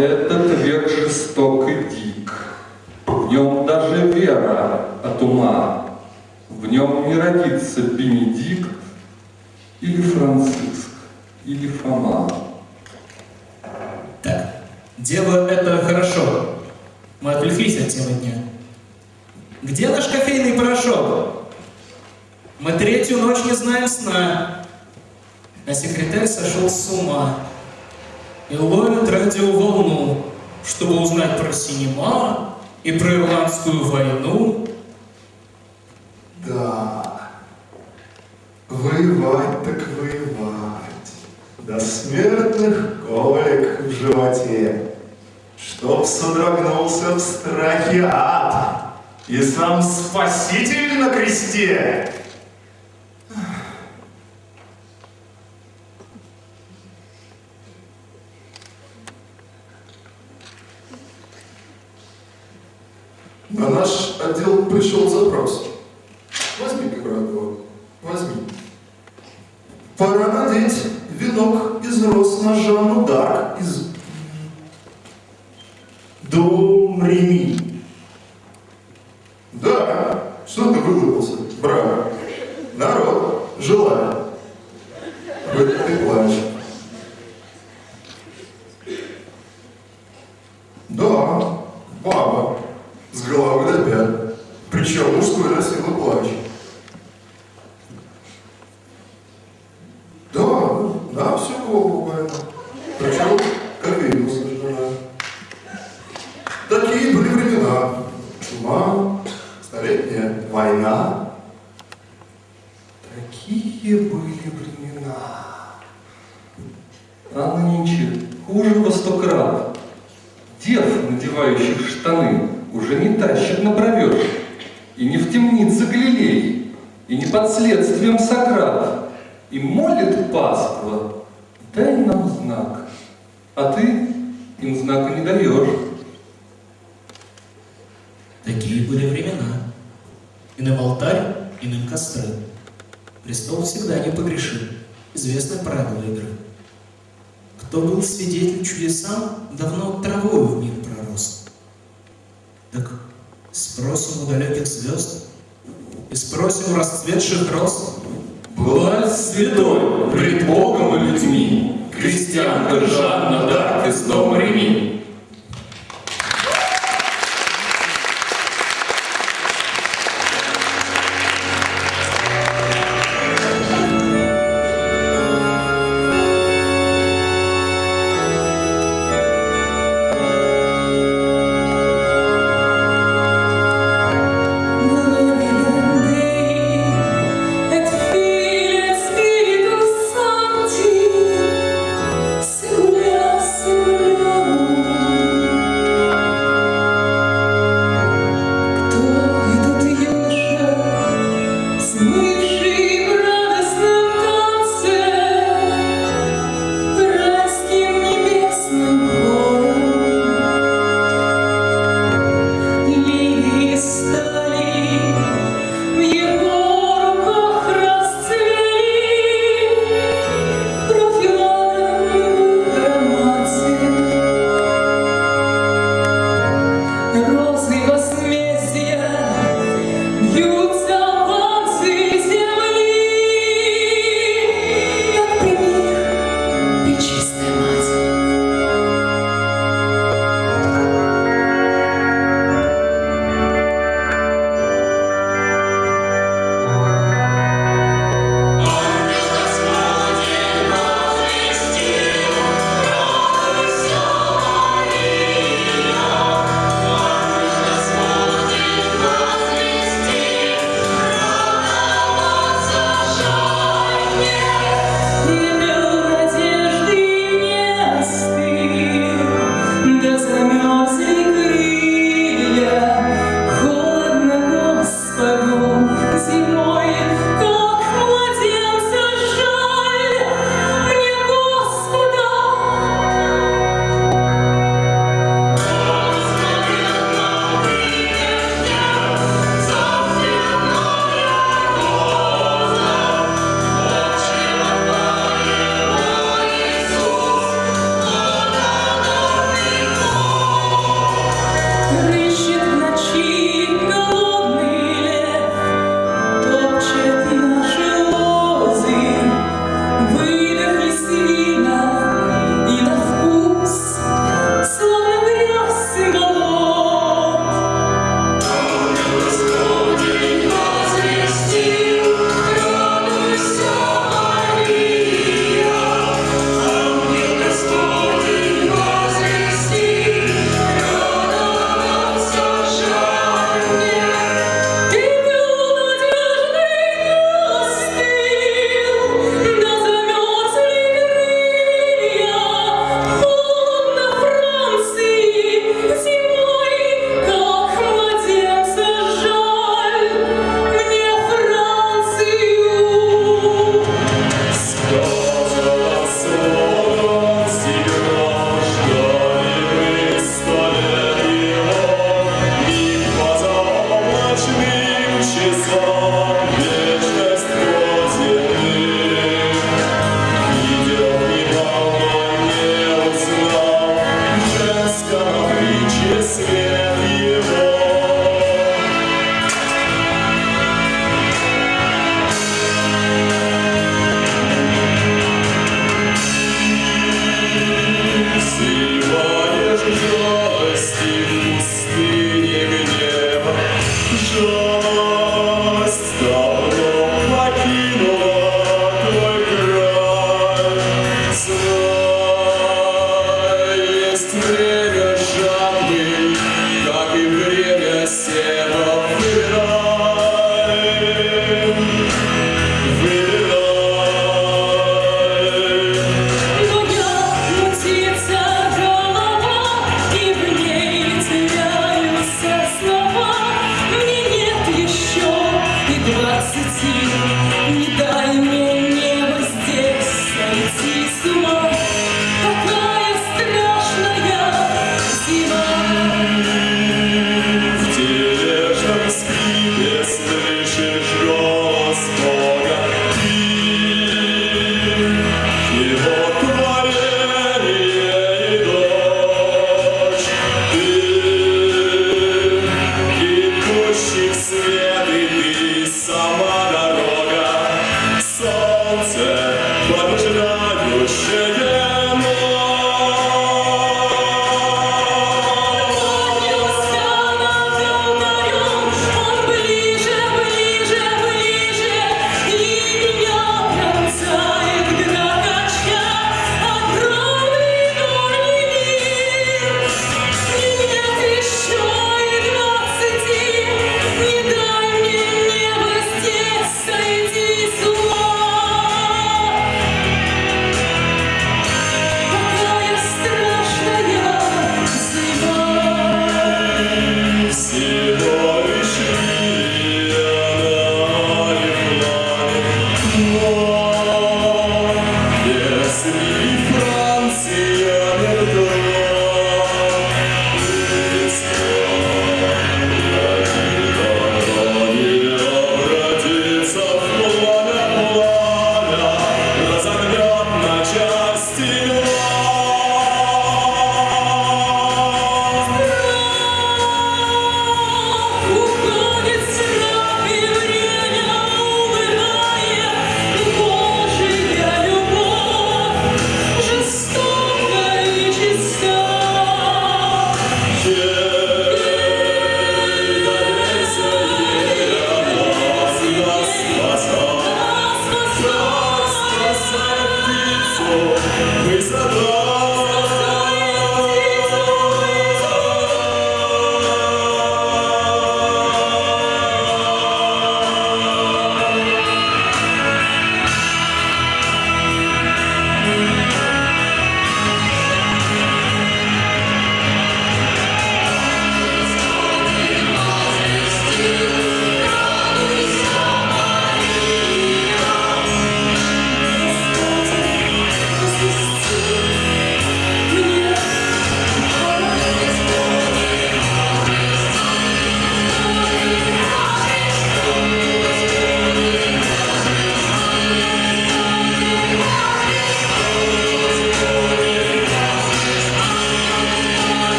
этот век жесток и дик, В нем даже вера от ума, В нем не родится Бенедикт или Франциск.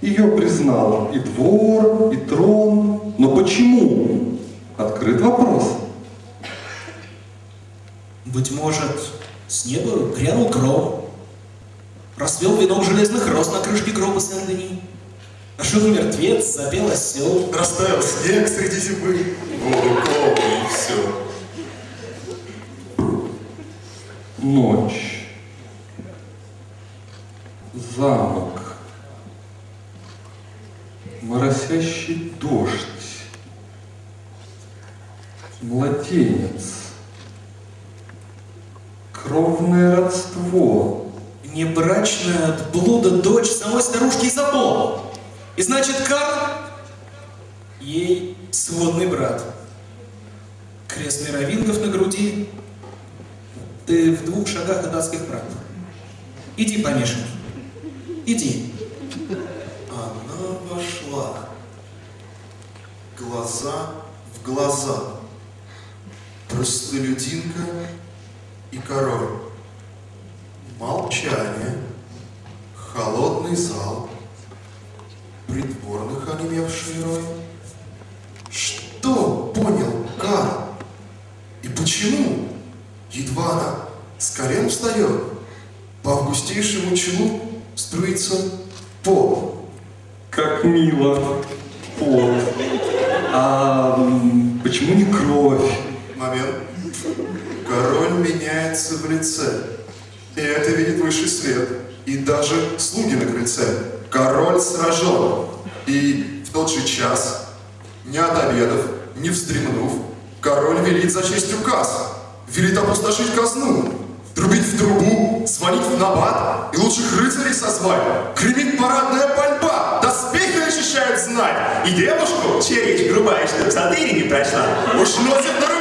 Ее признал и двор, и трон. Но почему? Открыт вопрос. Быть может, с неба грянул гром, расвел вином железных роз на крышке гроба Сен-Дени. Ошел мертвец, запел осел. Растаял снег среди зимы, воду и все. Ночь. Замок моросящий дождь, младенец, кровное родство. Небрачная от блуда дочь самой старушки Изабелла. И значит, Карл ей сводный брат. Крест мировингов на груди, ты в двух шагах от адских прав. Иди, помешанный, иди. Глаза в глаза. Простолюдинка и король. Молчание. Холодный зал. Придворных онемевший рой. Что понял Карл? И почему? Едва она с колен встает, по августейшему челу струится пот. Как мило. Пот. А почему не кровь? Момент. Король меняется в лице. И это видит высший свет. И даже слуги на крыльце. Король сражен. И в тот же час, не отобедав, не вздремнув, король велит зачесть указ. Велит опустошить казну. Трубить в трубу, звонить в набат и лучших рыцарей созвать. Гремит парадная пальба, доспехи защищают знать. И девушку, чья речь грубая, что в не прошла, уж носит на руках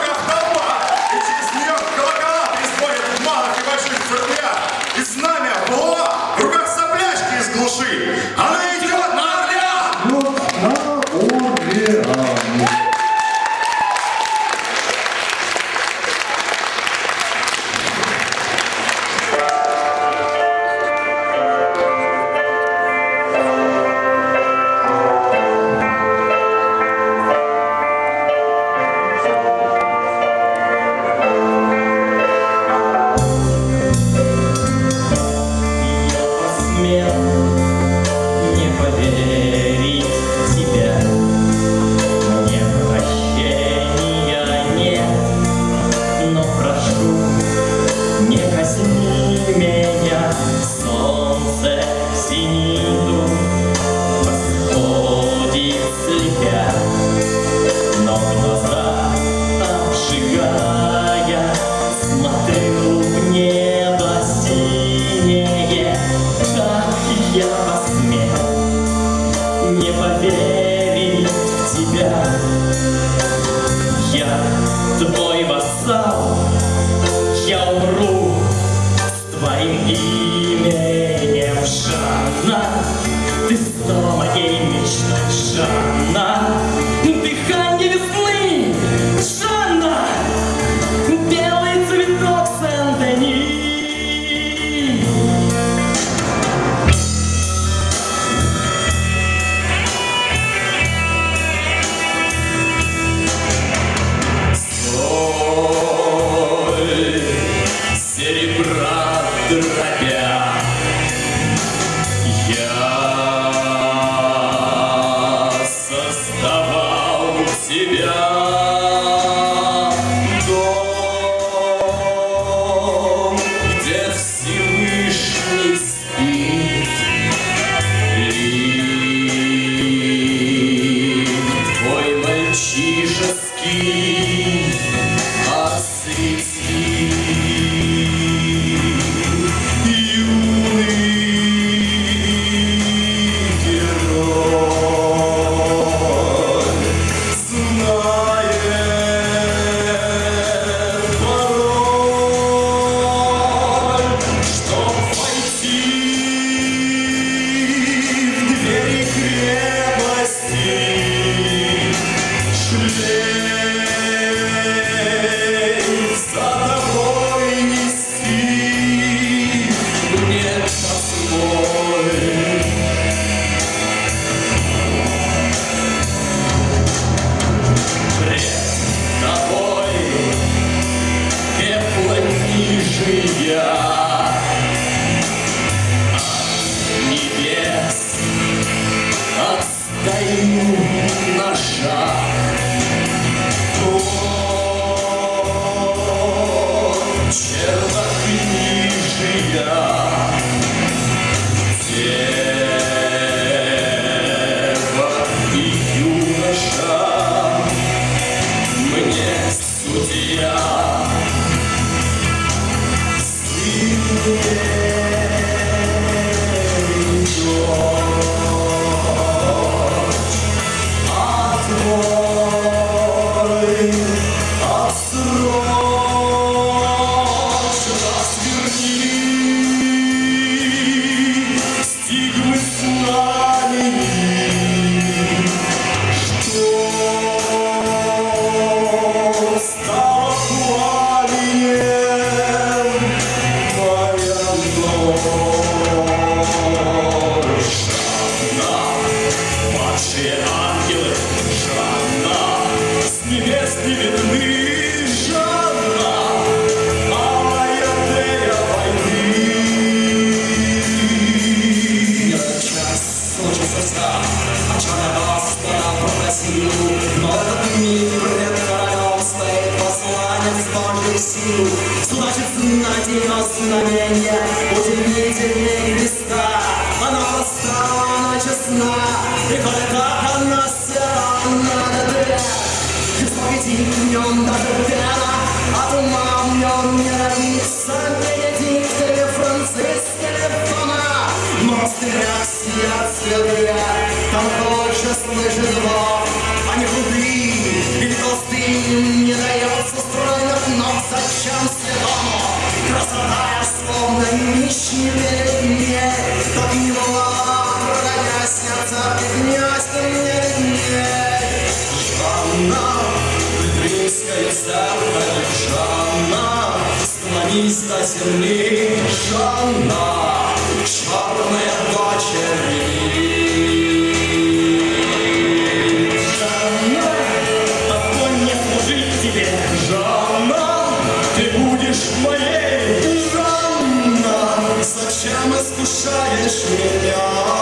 мгновенья, удивительные места. Она проста, она честна, приходит как она села, она дотря. Исповеди в нем даже пена, а ума в нем не родится. Бенедикт или Франциск или Фома, но стрясь я цвета, там больше слышит зло, а не худы, или толстым не дается стройных ног, зачем следом? тысячи лет мне, Кто гнило, броня сердца, гнязь. Жанна, римская старая Жанна, Склонись до земли, Жанна, черная 雪凉。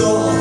Cristo.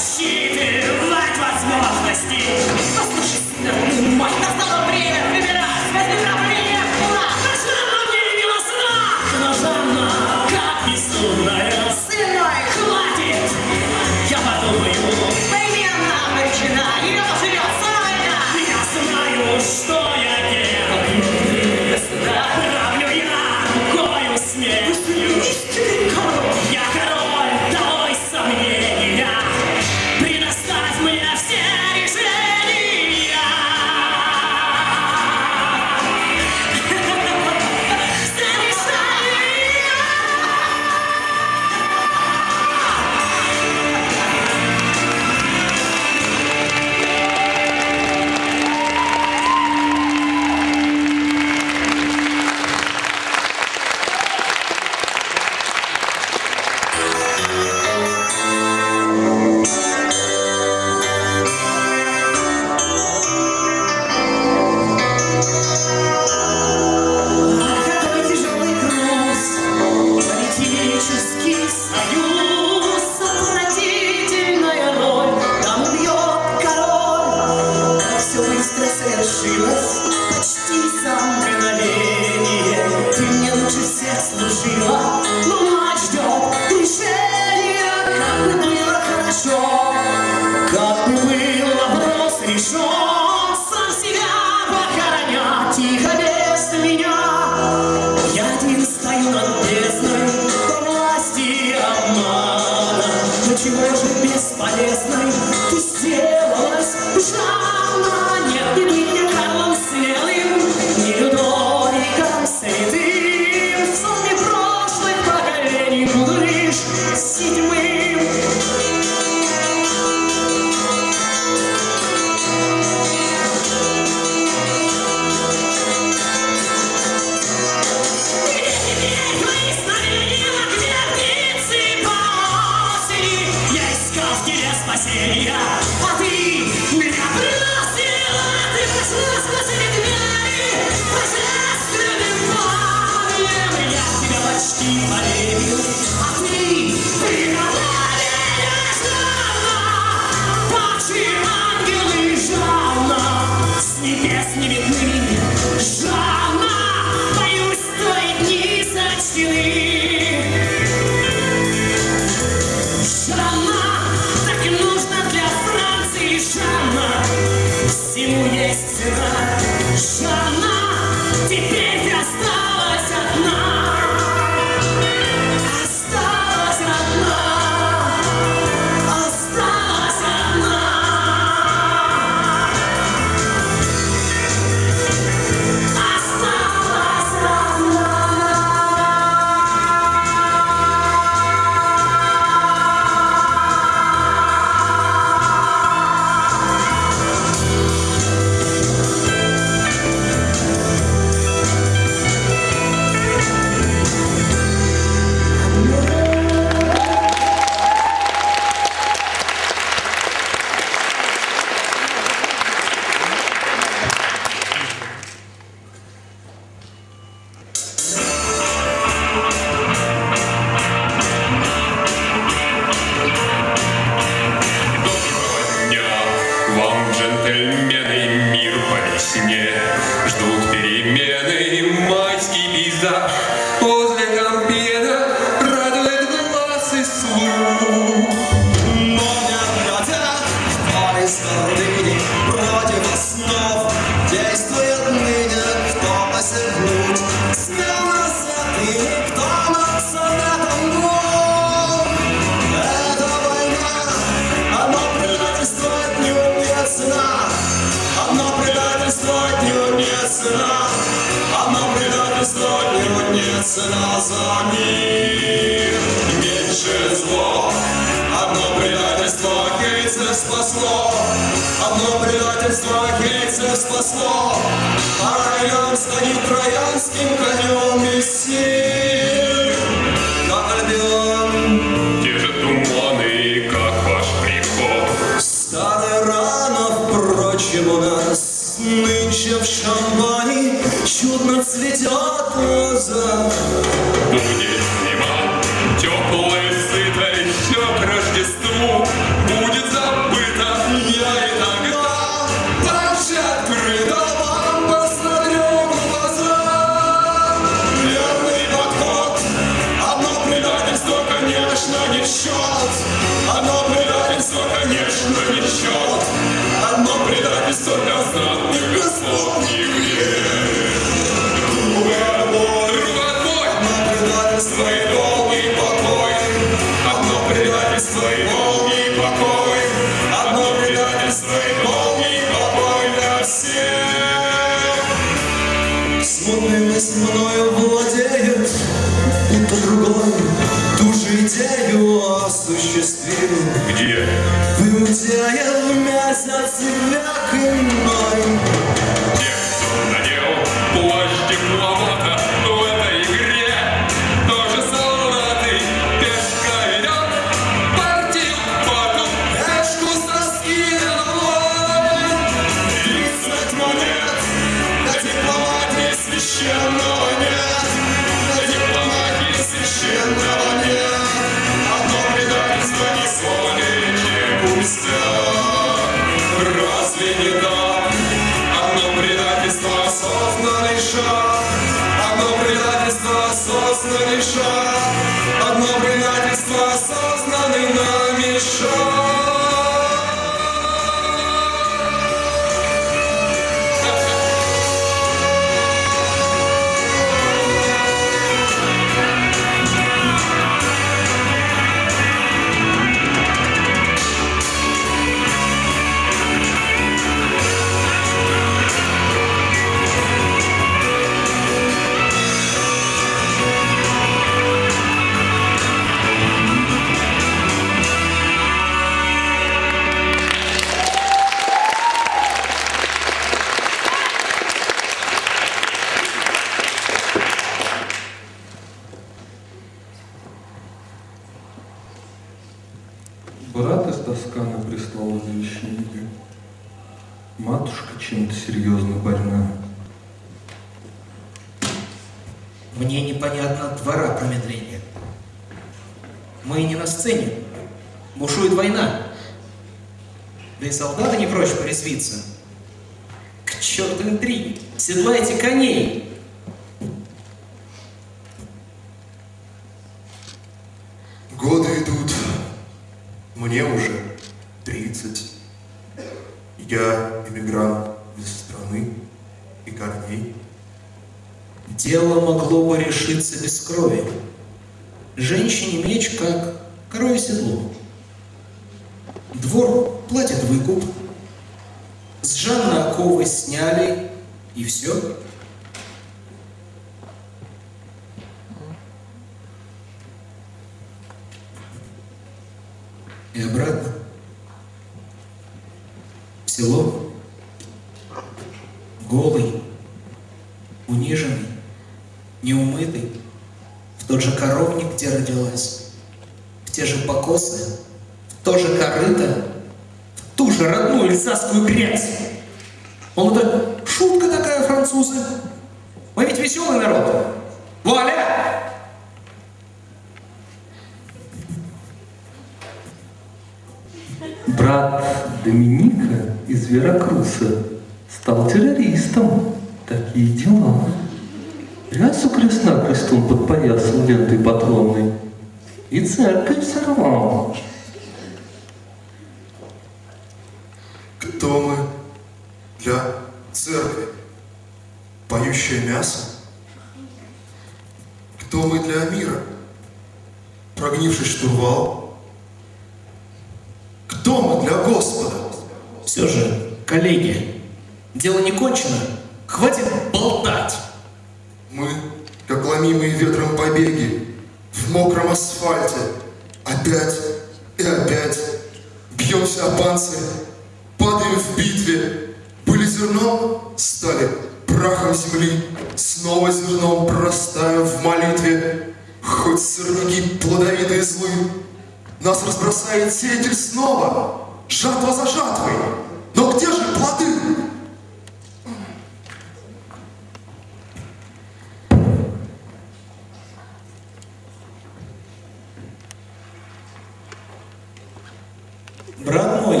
Брат мой,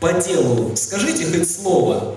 по делу скажите хоть слово.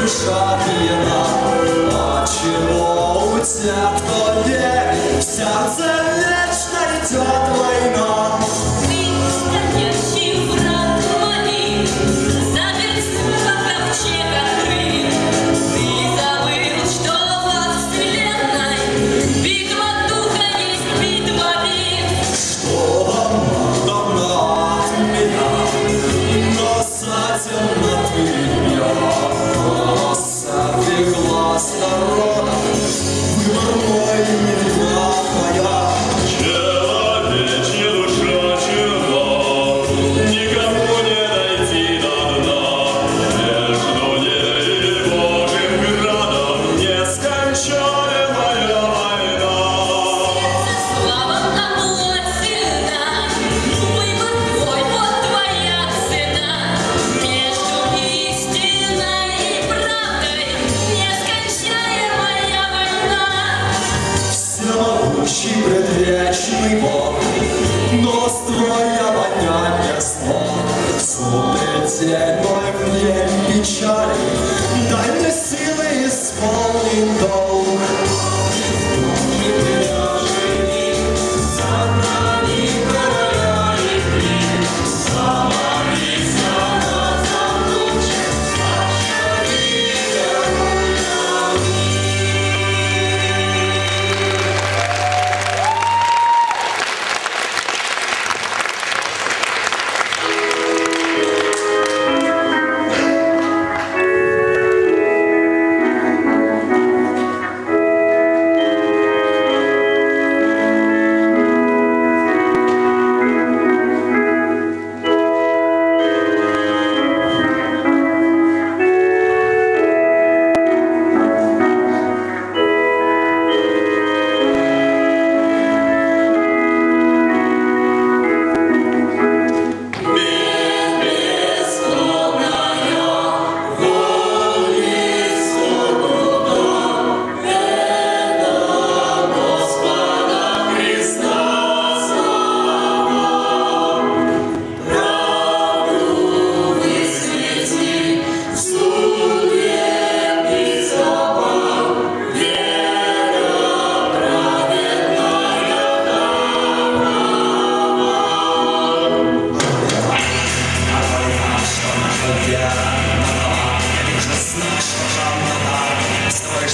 душа почему у тебя в голове В сердце вечно идет война?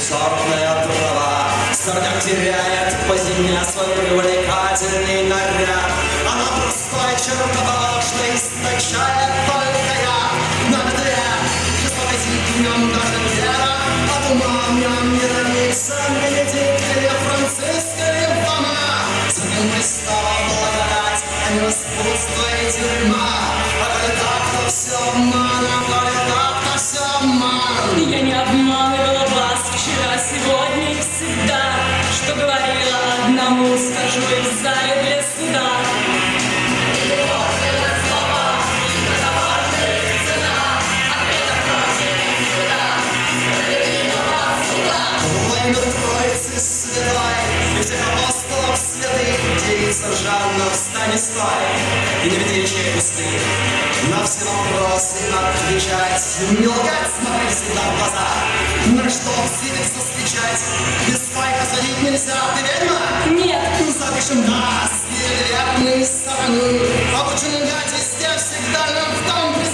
Сорная трава, сорняк теряет по зиме свой привлекательный наряд. Она простой чертовошный источает только я. На бедре жестокости в нем каждым дело, от ума в нем не равнится Бенедикт Франциск или Фома. Целый стала благодать, а не распутство и тюрьма. А коли так, то все обман, а коли так, то все обман. Я не обманывала вчера, сегодня и всегда. Что говорила одному, скажу и в зале для суда. Святой, и всех апостолов святых, девица Жанна, встань и и не веди речей пустых. На все вопросы отвечать, не лгать, смотреть всегда в глаза. На что светится встречать, без спайка садить нельзя, ты ведьма? Нет, Ну, запишем нас, вероятные стороны, обучены дать везде, всегда нам в том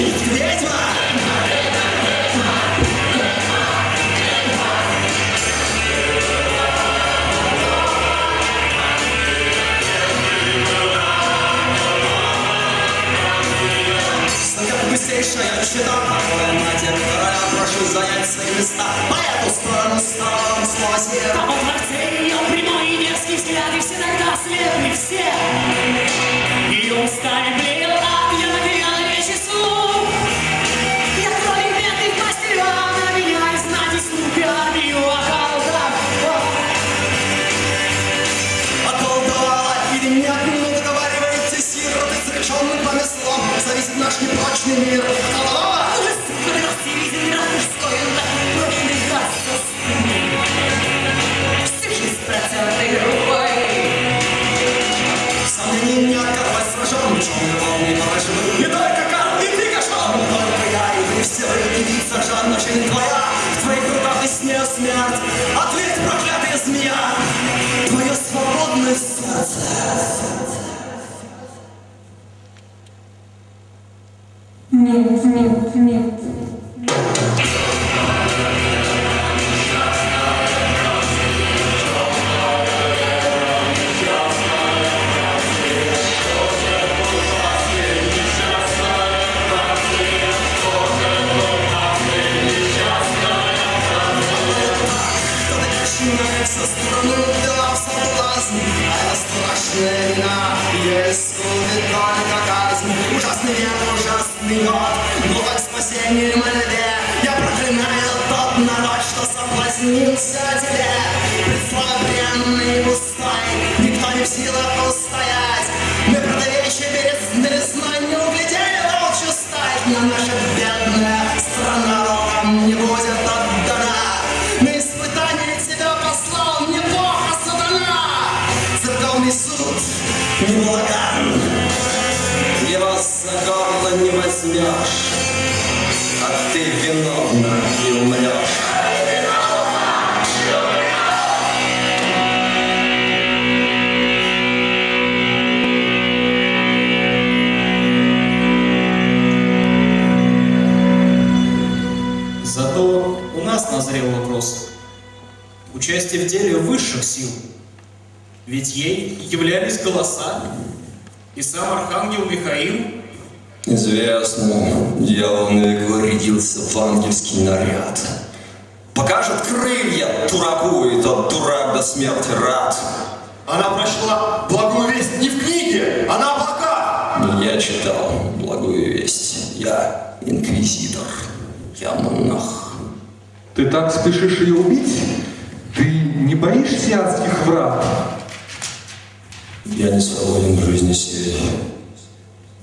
City.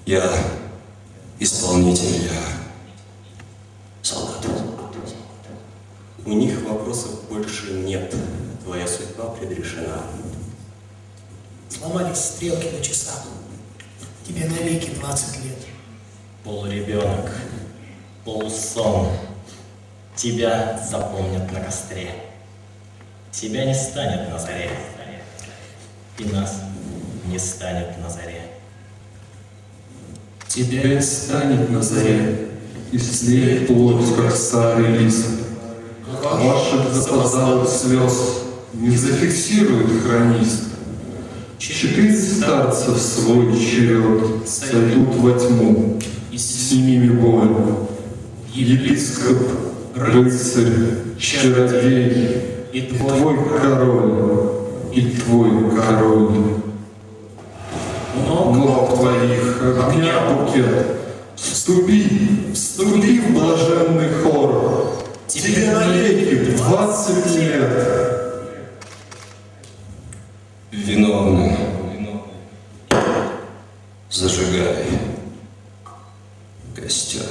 Я исполнитель, я солдат. У них вопросов больше нет. Твоя судьба предрешена. Сломались стрелки на часах. Тебе навеки 20 лет. Полуребенок, полусон. Тебя запомнят на костре. Тебя не станет на заре. И нас не станет на заре. Тебя станет на заре, и слеет плоть, как старый лист. Ваших запоздалых слез не зафиксирует хронист. Четыре старцев свой черед сойдут во тьму, и с ними больно. Епископ, рыцарь, чародей, и твой король, и твой король ног, ног твоих, огня букет. Вступи, вступи в блаженный хор, Тебе навеки двадцать лет. Виновны, зажигай костер.